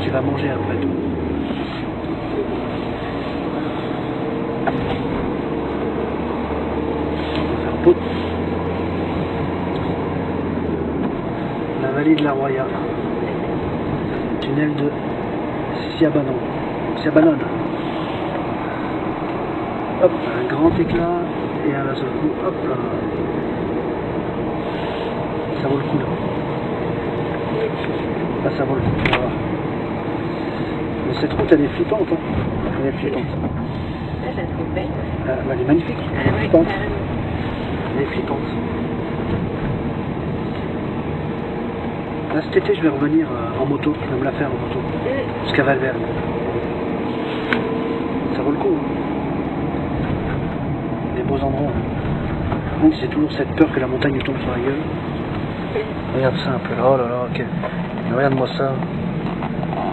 Tu vas manger après. pot. La vallée de la Roya. Tunnel de Siabanon. Siabanon. Hop, un grand éclat et à la seule coup, hop là. Ça vaut le coup là. Ça vaut le coup. Mais cette route, elle est flippante. Hein. Elle est flippante. Là, je la trouve belle. Euh, elle est magnifique. Ah Flippante. Elle est flippante. Là, cet été, je vais revenir euh, en moto. Je vais me la faire en moto. Jusqu'à Valverde. Ça vaut le coup. hein. Des beaux endroits. hein. Même si j'ai toujours cette peur que la montagne tombe sur la gueule. Regarde ça un peu. Oh là là, ok. Regarde-moi ça.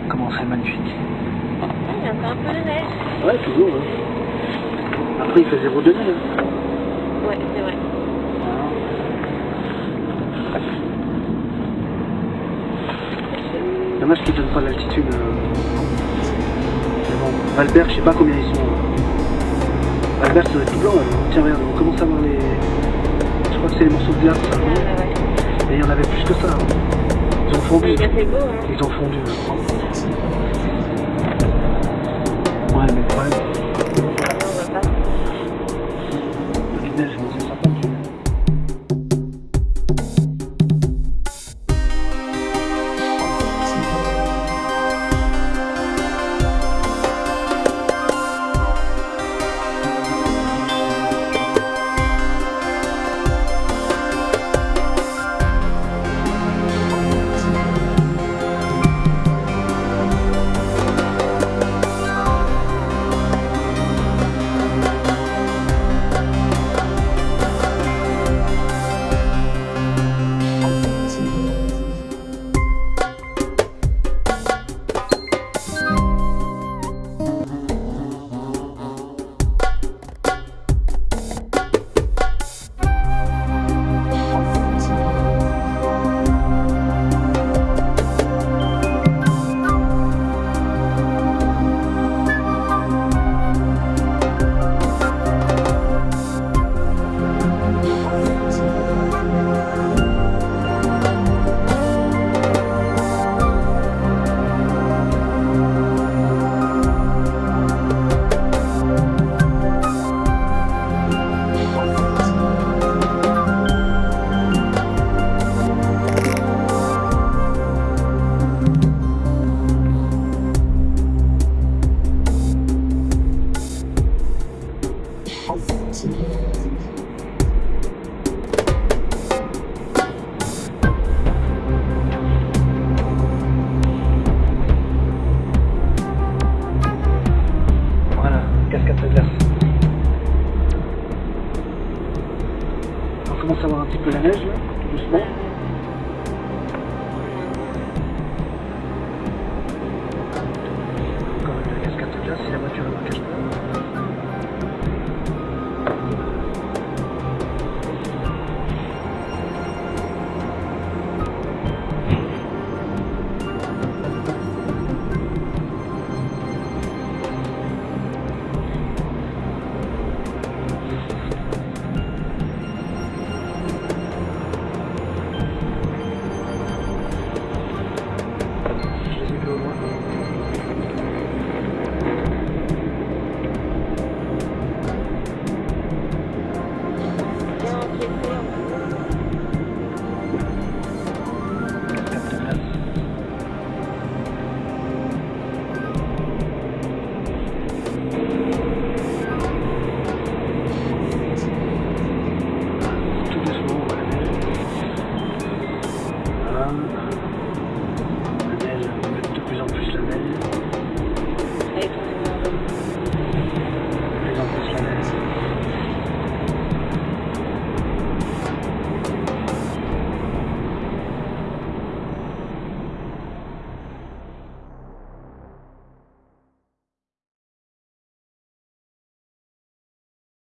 Comment c'est magnifique. Il y a encore un peu de neige. Ouais, toujours. hein. Après, il fait zéro degré. hein. Ouais, c'est vrai. Dommage qu'ils ne donnent pas l'altitude. euh. Mais bon, Valbert, je sais pas combien ils sont. Valbert, ça doit être tout blanc. là. Tiens, regarde, on commence à voir les. Je crois que c'est les morceaux de glace. Ah, ouais. Et il y en avait plus que ça. Ils ont fondu. Ils ont On commence à voir un petit peu la neige là, doucement.